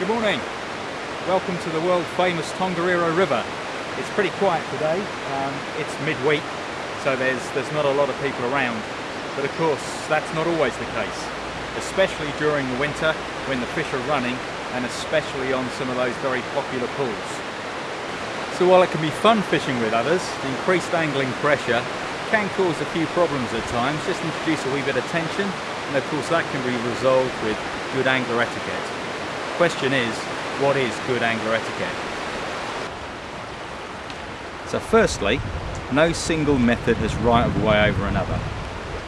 Good morning. Welcome to the world famous Tongariro River. It's pretty quiet today. Um, it's midweek, so there's, there's not a lot of people around. But of course, that's not always the case, especially during the winter when the fish are running and especially on some of those very popular pools. So while it can be fun fishing with others, the increased angling pressure can cause a few problems at times. Just introduce a wee bit of tension and of course that can be resolved with good angler etiquette. Question is, what is good angler etiquette? So firstly, no single method has right of way over another.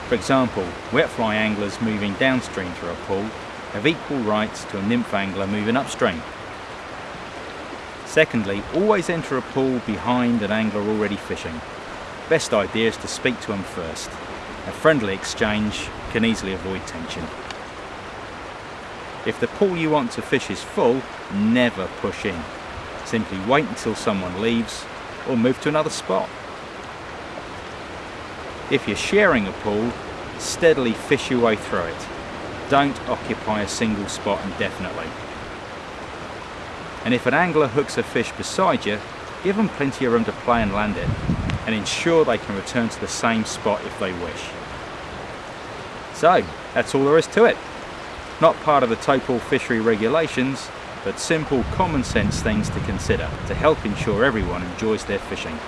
For example, wet fly anglers moving downstream through a pool have equal rights to a nymph angler moving upstream. Secondly, always enter a pool behind an angler already fishing. Best idea is to speak to them first. A friendly exchange can easily avoid tension. If the pool you want to fish is full, never push in. Simply wait until someone leaves or move to another spot. If you're sharing a pool, steadily fish your way through it. Don't occupy a single spot indefinitely. And if an angler hooks a fish beside you, give them plenty of room to play and land it, and ensure they can return to the same spot if they wish. So, that's all there is to it. Not part of the Taupo fishery regulations, but simple common sense things to consider to help ensure everyone enjoys their fishing.